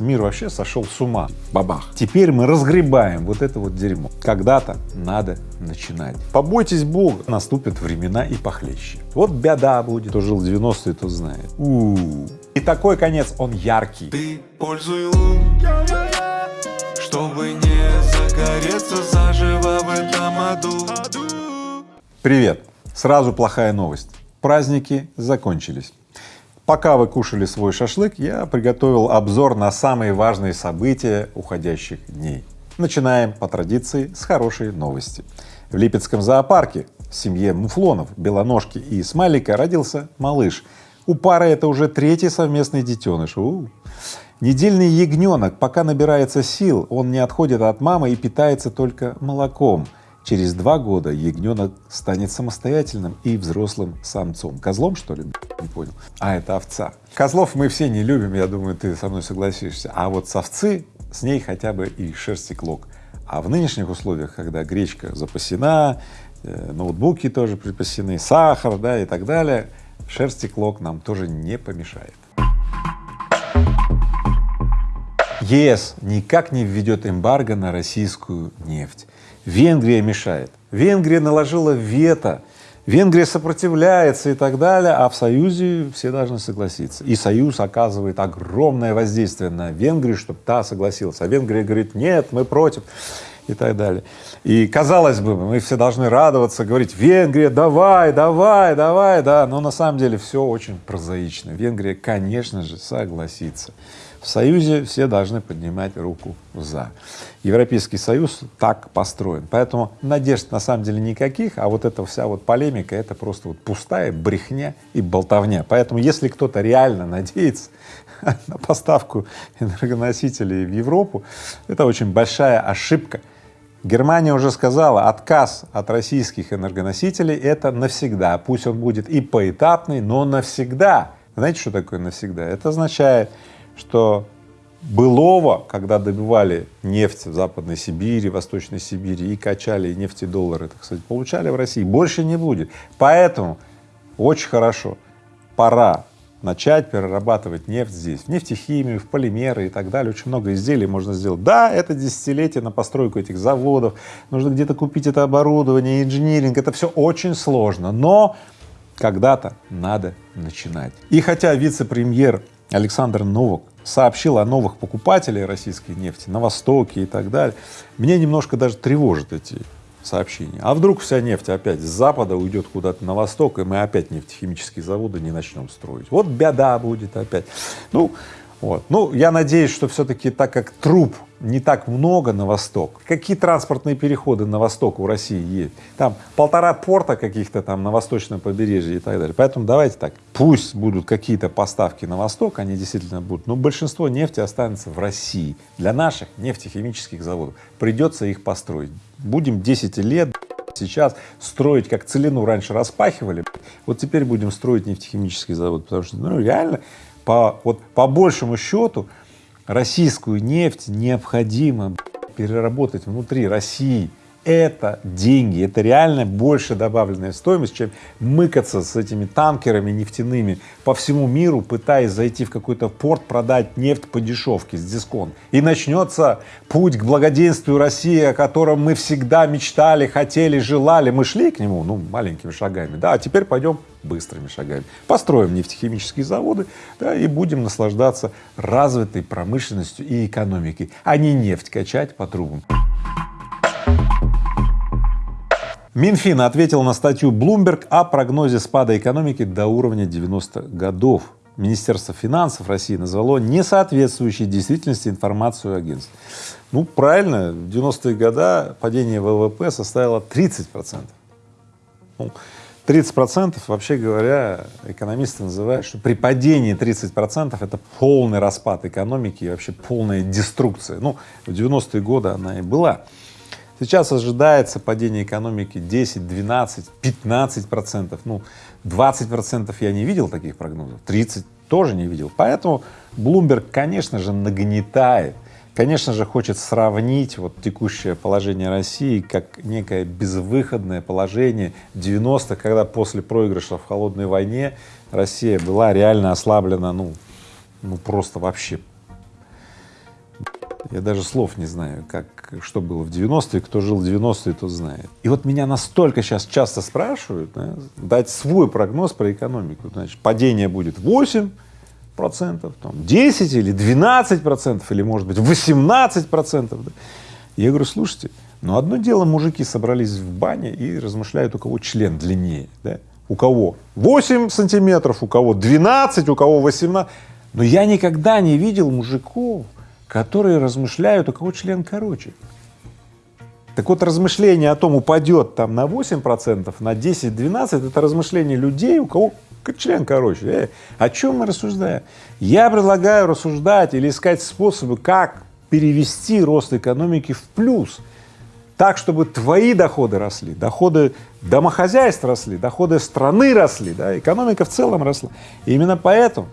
Мир вообще сошел с ума. Бабах. Теперь мы разгребаем вот это вот дерьмо. Когда-то надо начинать. Побойтесь Бога, наступят времена и похлеще. Вот беда будет. Кто жил в 90-е, тот знает. У -у -у. И такой конец, он яркий. Ты пользуй лун, чтобы не загореться заживо в этом аду. Привет! Сразу плохая новость. Праздники закончились. Пока вы кушали свой шашлык, я приготовил обзор на самые важные события уходящих дней. Начинаем по традиции с хорошей новости. В Липецком зоопарке в семье муфлонов, белоножки и смайлика родился малыш. У пары это уже третий совместный детеныш. У -у. Недельный ягненок пока набирается сил, он не отходит от мамы и питается только молоком. Через два года ягненок станет самостоятельным и взрослым самцом. Козлом, что ли? Не понял. А, это овца. Козлов мы все не любим, я думаю, ты со мной согласишься. А вот с овцы, с ней хотя бы и шерсти клок. А в нынешних условиях, когда гречка запасена, э, ноутбуки тоже припасены, сахар, да, и так далее, шерсти клок нам тоже не помешает. ЕС никак не введет эмбарго на российскую нефть. Венгрия мешает. Венгрия наложила вето, Венгрия сопротивляется и так далее, а в Союзе все должны согласиться. И Союз оказывает огромное воздействие на Венгрию, чтобы та согласилась. А Венгрия говорит, нет, мы против и так далее. И казалось бы, мы все должны радоваться, говорить, Венгрия, давай, давай, давай, да, но на самом деле все очень прозаично. Венгрия, конечно же, согласится. В Союзе все должны поднимать руку «за». Европейский Союз так построен, поэтому надежд на самом деле никаких, а вот эта вся вот полемика — это просто вот пустая брехня и болтовня. Поэтому если кто-то реально надеется на поставку энергоносителей в Европу, это очень большая ошибка. Германия уже сказала, отказ от российских энергоносителей — это навсегда, пусть он будет и поэтапный, но навсегда. Знаете, что такое навсегда? Это означает, что былого, когда добывали нефть в Западной Сибири, Восточной Сибири и качали и нефтедоллары, так сказать, получали в России, больше не будет. Поэтому очень хорошо, пора начать перерабатывать нефть здесь, в нефтехимию, в полимеры и так далее. Очень много изделий можно сделать. Да, это десятилетие на постройку этих заводов, нужно где-то купить это оборудование, инжиниринг, это все очень сложно, но когда-то надо начинать. И хотя вице-премьер Александр Новок сообщил о новых покупателях российской нефти на Востоке и так далее, меня немножко даже тревожат эти сообщения. А вдруг вся нефть опять с запада уйдет куда-то на восток, и мы опять нефтехимические заводы не начнем строить. Вот беда будет опять. Ну, вот. Ну, я надеюсь, что все-таки так как труп не так много на восток, какие транспортные переходы на восток у России есть? Там полтора порта каких-то там на восточном побережье и так далее. Поэтому давайте так, пусть будут какие-то поставки на восток, они действительно будут, но большинство нефти останется в России. Для наших нефтехимических заводов придется их построить. Будем 10 лет сейчас строить, как целину раньше распахивали, вот теперь будем строить нефтехимический завод, потому что ну, реально по, вот, по большему счету российскую нефть необходимо переработать внутри России это деньги, это реально больше добавленная стоимость, чем мыкаться с этими танкерами нефтяными по всему миру, пытаясь зайти в какой-то порт, продать нефть по дешевке с дисконт. И начнется путь к благоденствию России, о котором мы всегда мечтали, хотели, желали. Мы шли к нему, ну, маленькими шагами, да, а теперь пойдем быстрыми шагами. Построим нефтехимические заводы, да, и будем наслаждаться развитой промышленностью и экономикой, а не нефть качать по трубам. Минфин ответил на статью Bloomberg о прогнозе спада экономики до уровня 90-х годов. Министерство финансов России назвало несоответствующей действительности информацию агентств. Ну, правильно, в 90-е годы падение ВВП составило 30 процентов. Ну, 30 процентов, вообще говоря, экономисты называют, что при падении 30 процентов это полный распад экономики и вообще полная деструкция. Ну, в 90-е годы она и была. Сейчас ожидается падение экономики 10, 12, 15 процентов, ну 20 процентов я не видел таких прогнозов, 30 тоже не видел. Поэтому Bloomberg, конечно же, нагнетает, конечно же, хочет сравнить вот текущее положение России как некое безвыходное положение 90-х, когда после проигрыша в холодной войне Россия была реально ослаблена, ну, ну просто вообще Я даже слов не знаю, как, что было в 90-е, кто жил в 90-е, тот знает. И вот меня настолько сейчас часто спрашивают, да, дать свой прогноз про экономику. Значит, падение будет 8 процентов, там, 10 или 12 процентов, или, может быть, 18 процентов. Да. Я говорю, слушайте, ну одно дело мужики собрались в бане и размышляют, у кого член длиннее, да? У кого 8 сантиметров, у кого 12, у кого 18. Но я никогда не видел мужиков, которые размышляют, у кого член короче. Так вот, размышление о том, упадет там на 8 процентов, на 10-12, это размышление людей, у кого член короче. Э, о чем мы рассуждаем? Я предлагаю рассуждать или искать способы, как перевести рост экономики в плюс, так, чтобы твои доходы росли, доходы домохозяйств росли, доходы страны росли, да, экономика в целом росла. И именно поэтому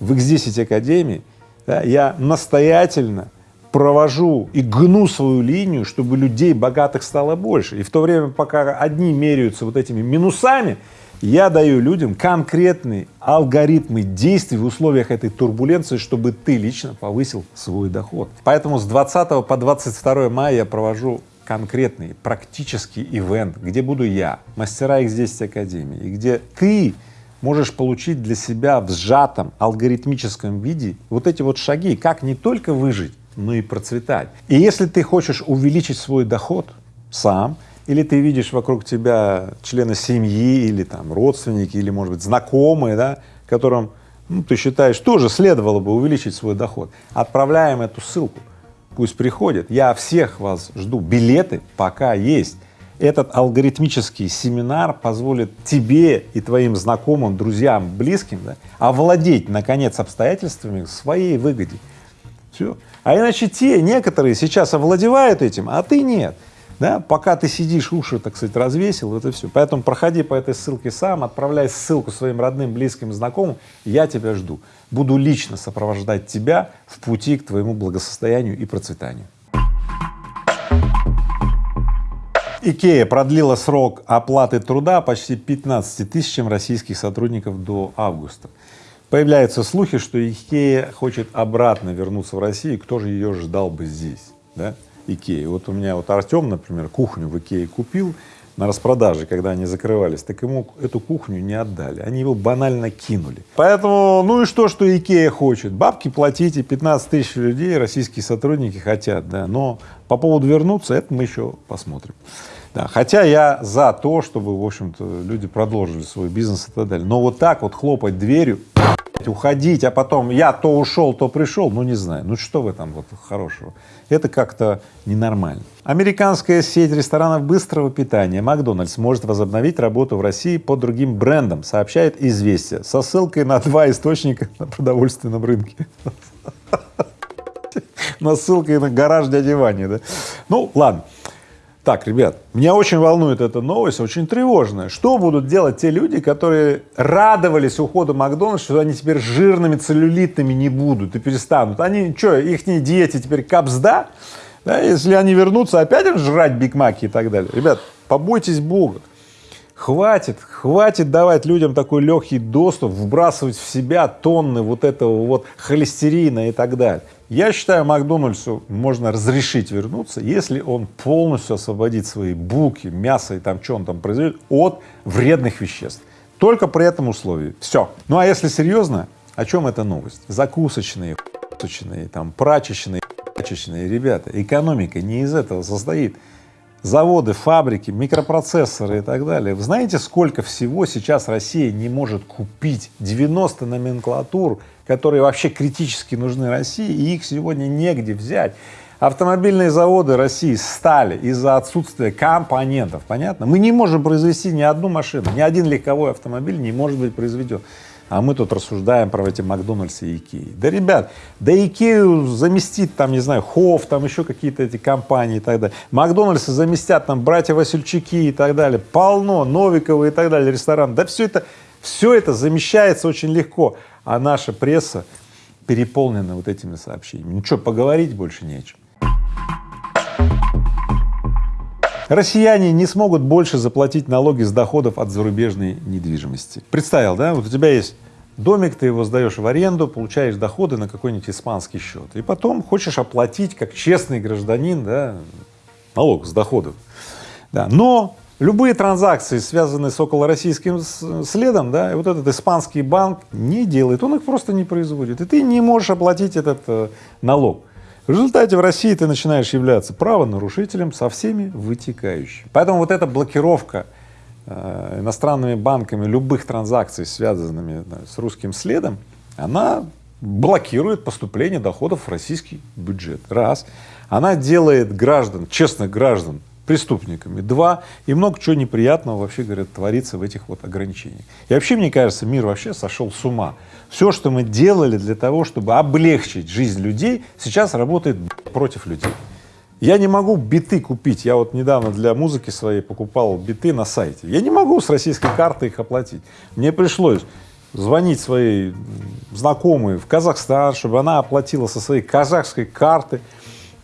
в X10 Академии да, я настоятельно провожу и гну свою линию, чтобы людей богатых стало больше. И в то время, пока одни меряются вот этими минусами, я даю людям конкретные алгоритмы действий в условиях этой турбуленции, чтобы ты лично повысил свой доход. Поэтому с 20 по 22 мая я провожу конкретный практический ивент, где буду я, мастера X10 Академии, и где ты можешь получить для себя в сжатом алгоритмическом виде вот эти вот шаги, как не только выжить, но и процветать. И если ты хочешь увеличить свой доход сам, или ты видишь вокруг тебя члена семьи, или там родственники, или, может быть, знакомые, да, которым ну, ты считаешь, тоже следовало бы увеличить свой доход, отправляем эту ссылку, пусть приходят. Я всех вас жду, билеты пока есть. Этот алгоритмический семинар позволит тебе и твоим знакомым, друзьям, близким да, овладеть, наконец, обстоятельствами своей выгоде. Все. А иначе те, некоторые сейчас овладевают этим, а ты нет да, пока ты сидишь, уши, так сказать, развесил, это все. Поэтому проходи по этой ссылке сам, отправляй ссылку своим родным, близким, знакомым, я тебя жду. Буду лично сопровождать тебя в пути к твоему благосостоянию и процветанию. Икея продлила срок оплаты труда почти 15 тысячам российских сотрудников до августа. Появляются слухи, что Икея хочет обратно вернуться в Россию, кто же ее ждал бы здесь, да? Икеи. Вот у меня вот Артем, например, кухню в Икее купил на распродаже, когда они закрывались, так ему эту кухню не отдали, они его банально кинули. Поэтому, ну и что, что Икея хочет? Бабки платите, 15 тысяч людей, российские сотрудники хотят, да, но по поводу вернуться, это мы еще посмотрим. Да, хотя я за то, чтобы, в общем-то, люди продолжили свой бизнес и так далее, но вот так вот хлопать дверью, уходить, а потом я то ушел, то пришел, ну не знаю, ну что в этом вот хорошего? Это как-то ненормально. Американская сеть ресторанов быстрого питания Макдональдс может возобновить работу в России под другим брендом, сообщает «Известия», со ссылкой на два источника на продовольственном рынке. На ссылкой на гараж дяди Вани, да? Ну, ладно. Так, ребят, меня очень волнует эта новость, очень тревожная. Что будут делать те люди, которые радовались уходу Макдональдса, что они теперь жирными, целлюлитными не будут и перестанут? Они что, их диете теперь капсда? Да, если они вернутся, опять жрать Биг Маки и так далее. Ребят, побойтесь Бога. Хватит, хватит давать людям такой легкий доступ, вбрасывать в себя тонны вот этого вот холестерина и так далее. Я считаю, Макдональдсу можно разрешить вернуться, если он полностью освободит свои булки, мясо и там, что он там производит, от вредных веществ. Только при этом условии. Все. Ну а если серьезно, о чем эта новость? Закусочные, там, прачечные, прачечные, ребята, экономика не из этого состоит заводы, фабрики, микропроцессоры и так далее. Вы знаете, сколько всего сейчас Россия не может купить? 90 номенклатур, которые вообще критически нужны России, и их сегодня негде взять. Автомобильные заводы России стали из-за отсутствия компонентов, понятно? Мы не можем произвести ни одну машину, ни один легковой автомобиль не может быть произведен а мы тут рассуждаем про эти Макдональдсы и Икеи. Да, ребят, да Икею заместит там, не знаю, Хофф, там еще какие-то эти компании и так далее. Макдональдсы заместят там братья Васильчуки и так далее. Полно, Новиковы и так далее, ресторан. Да все это, все это замещается очень легко. А наша пресса переполнена вот этими сообщениями. Что, поговорить больше не о чем. Россияне не смогут больше заплатить налоги с доходов от зарубежной недвижимости. Представил, да, вот у тебя есть домик, ты его сдаешь в аренду, получаешь доходы на какой-нибудь испанский счет, и потом хочешь оплатить как честный гражданин, да, налог с доходов. Да. Но любые транзакции, связанные с околороссийским следом, да, и вот этот испанский банк не делает, он их просто не производит, и ты не можешь оплатить этот э, налог. В результате в России ты начинаешь являться правонарушителем со всеми вытекающими. Поэтому вот эта блокировка э, иностранными банками любых транзакций, связанными да, с русским следом, она блокирует поступление доходов в российский бюджет. Раз. Она делает граждан, честных граждан, преступниками. Два. И много чего неприятного, вообще говорят, творится в этих вот ограничениях. И вообще, мне кажется, мир вообще сошел с ума. Все, что мы делали для того, чтобы облегчить жизнь людей, сейчас работает против людей. Я не могу биты купить. Я вот недавно для музыки своей покупал биты на сайте. Я не могу с российской карты их оплатить. Мне пришлось звонить своей знакомой в Казахстан, чтобы она оплатила со своей казахской карты,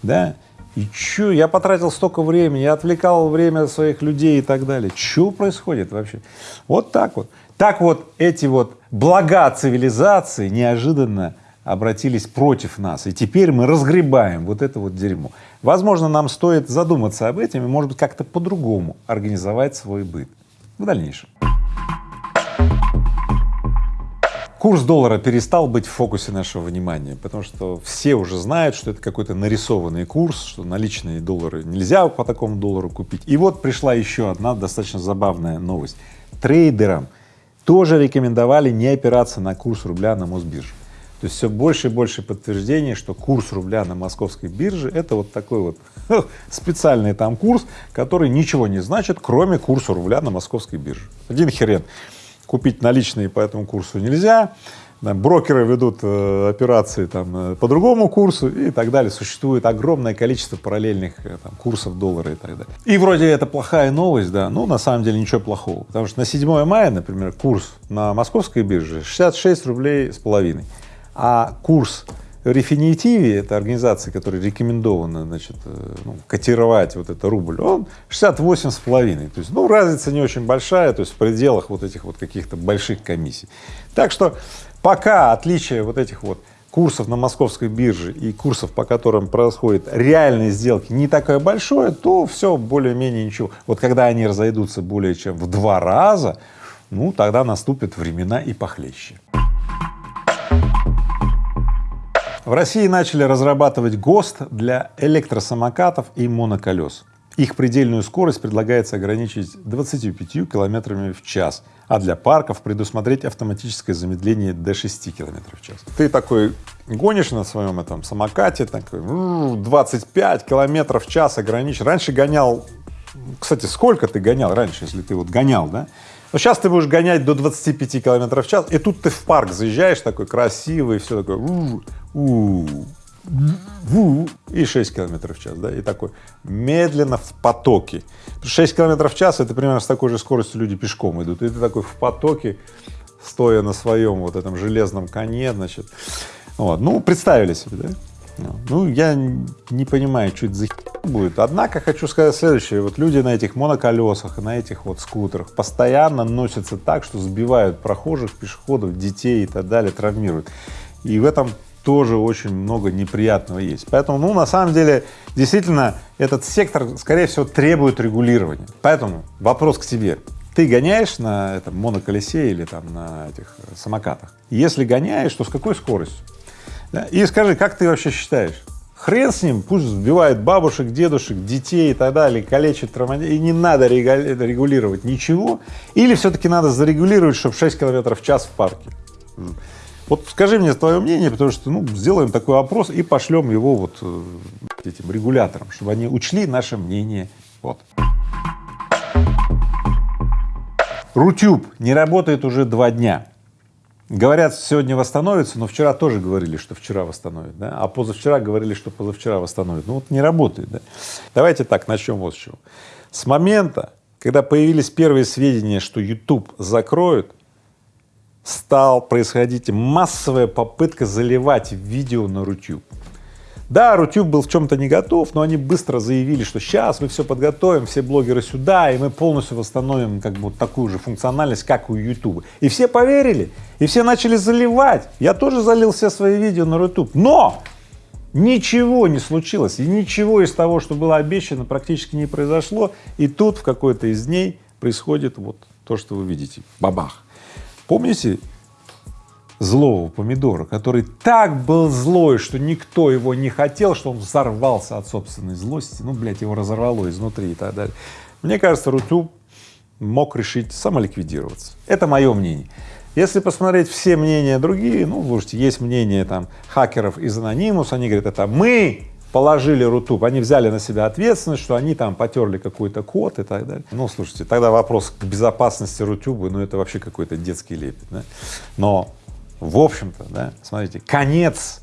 да, и чё, я потратил столько времени, я отвлекал время своих людей и так далее. Что происходит вообще? Вот так вот. Так вот эти вот блага цивилизации неожиданно обратились против нас, и теперь мы разгребаем вот это вот дерьмо. Возможно, нам стоит задуматься об этом и, может быть, как-то по-другому организовать свой быт в дальнейшем. Курс доллара перестал быть в фокусе нашего внимания, потому что все уже знают, что это какой-то нарисованный курс, что наличные доллары нельзя по такому доллару купить. И вот пришла еще одна достаточно забавная новость. Трейдерам тоже рекомендовали не опираться на курс рубля на Мосбирже. То есть все больше и больше подтверждений, что курс рубля на московской бирже — это вот такой вот специальный там курс, который ничего не значит, кроме курса рубля на московской бирже. Один хрен купить наличные по этому курсу нельзя, там, брокеры ведут э, операции там, э, по другому курсу и так далее. Существует огромное количество параллельных э, там, курсов доллара и так далее. И вроде это плохая новость, да, ну на самом деле ничего плохого, потому что на 7 мая, например, курс на московской бирже 66 рублей с половиной, а курс Рефинитиви, это организация, которая рекомендована, значит, э, ну, котировать вот это рубль, он 68 с половиной, то есть, ну, разница не очень большая, то есть в пределах вот этих вот каких-то больших комиссий. Так что пока отличие вот этих вот курсов на московской бирже и курсов, по которым происходят реальные сделки, не такое большое, то все более-менее ничего. Вот когда они разойдутся более чем в два раза, ну, тогда наступят времена и похлеще. В России начали разрабатывать ГОСТ для электросамокатов и моноколес. Их предельную скорость предлагается ограничить 25 километрами в час, а для парков предусмотреть автоматическое замедление до 6 километров в час. Ты такой гонишь на своем этом самокате, такой 25 километров в час ограничь. Раньше гонял, кстати, сколько ты гонял раньше, если ты вот гонял, да? Но сейчас ты будешь гонять до 25 километров в час, и тут ты в парк заезжаешь такой красивый, все такое, у, у, у, и 6 километров в час, да, и такой медленно в потоке. 6 километров в час — это примерно с такой же скоростью люди пешком идут, и ты такой в потоке, стоя на своем вот этом железном коне, значит, вот, ну, представили себе, да? Ну, я не понимаю, что это за будет. Однако хочу сказать следующее. Вот люди на этих моноколесах, на этих вот скутерах постоянно носятся так, что сбивают прохожих, пешеходов, детей и так далее, травмируют. И в этом тоже очень много неприятного есть. Поэтому, ну, на самом деле, действительно, этот сектор, скорее всего, требует регулирования. Поэтому вопрос к тебе. Ты гоняешь на этом моноколесе или там на этих самокатах? Если гоняешь, то с какой скоростью? И скажи, как ты вообще считаешь? Хрен с ним, пусть сбивает бабушек, дедушек, детей и так далее, калечит, травматизирует, и не надо регулировать ничего, или все-таки надо зарегулировать, чтобы 6 километров в час в парке? Вот скажи мне твое мнение, потому что, ну, сделаем такой опрос и пошлем его вот э, этим регуляторам, чтобы они учли наше мнение. Вот. Рутюб не работает уже два дня. Говорят, сегодня восстановится, но вчера тоже говорили, что вчера восстановит, да? а позавчера говорили, что позавчера восстановит. Ну вот не работает, да? Давайте так, начнем вот с чего. С момента, когда появились первые сведения, что YouTube закроют, стал происходить массовая попытка заливать видео на YouTube. Да, Рутюб был в чем-то не готов, но они быстро заявили, что сейчас мы все подготовим, все блогеры сюда, и мы полностью восстановим как бы вот такую же функциональность, как у Ютуба. И все поверили, и все начали заливать. Я тоже залил все свои видео на Рутюб, но ничего не случилось, и ничего из того, что было обещано, практически не произошло. И тут в какой-то из дней происходит вот то, что вы видите, бабах. Помните злого помидора, который так был злой, что никто его не хотел, что он взорвался от собственной злости, ну, блядь, его разорвало изнутри и так далее. Мне кажется, Рутюб мог решить самоликвидироваться. Это мое мнение. Если посмотреть все мнения другие, ну, слушайте, есть мнение там хакеров из Anonymous, они говорят, это мы положили Рутуб, они взяли на себя ответственность, что они там потерли какой-то код и так далее. Ну, слушайте, тогда вопрос к безопасности Рутюба, ну, это вообще какой-то детский лепет, да? Но в общем-то, да, смотрите, конец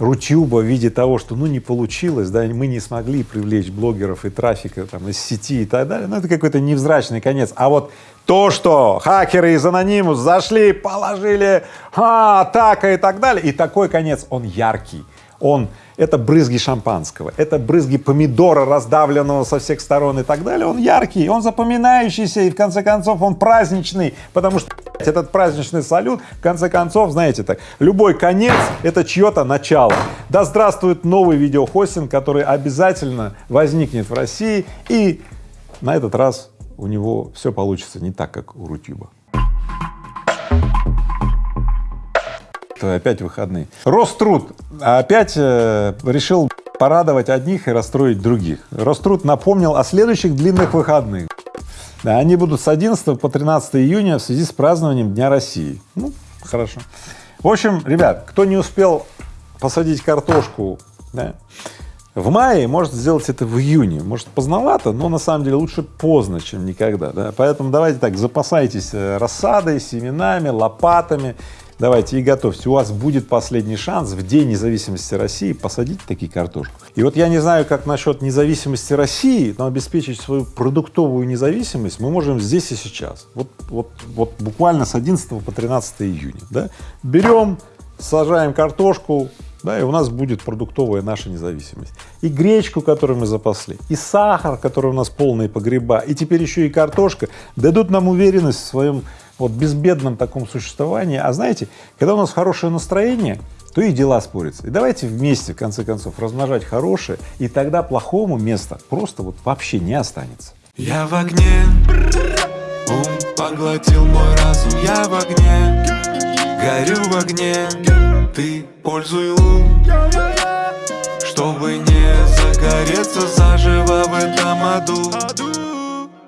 Рутюба в виде того, что ну не получилось, да, мы не смогли привлечь блогеров и трафика там из сети и так далее, ну это какой-то невзрачный конец. А вот то, что хакеры из Анонимус зашли, положили, а, атака и так далее, и такой конец, он яркий, он это брызги шампанского, это брызги помидора, раздавленного со всех сторон и так далее, он яркий, он запоминающийся и в конце концов он праздничный, потому что этот праздничный салют, в конце концов, знаете так, любой конец — это чье-то начало. Да здравствует новый видеохостинг, который обязательно возникнет в России, и на этот раз у него все получится не так, как у Рутюба. Опять выходные. Роструд опять э, решил порадовать одних и расстроить других. Роструд напомнил о следующих длинных выходных. Они будут с 11 по 13 июня в связи с празднованием Дня России. Ну, хорошо. В общем, ребят, кто не успел посадить картошку да, в мае, может сделать это в июне. Может поздновато, но на самом деле лучше поздно, чем никогда. Да? Поэтому давайте так, запасайтесь э, рассадой, семенами, лопатами давайте и готовьте, у вас будет последний шанс в День независимости России посадить такие картошку. И вот я не знаю, как насчет независимости России, но обеспечить свою продуктовую независимость мы можем здесь и сейчас. Вот, вот, вот буквально с 11 по 13 июня, да, берем, сажаем картошку, да, и у нас будет продуктовая наша независимость. И гречку, которую мы запасли, и сахар, который у нас полные погреба, и теперь еще и картошка дадут нам уверенность в своем вот безбедном таком существовании. А знаете, когда у нас хорошее настроение, то и дела спорятся. И давайте вместе, в конце концов, размножать хорошее, и тогда плохому места просто вот вообще не останется. Я в огне, ум поглотил мой разум, я в огне, горю в огне, ты пользуй лун, чтобы не загореться заживо в этом аду.